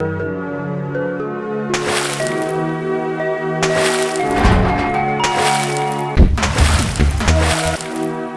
you.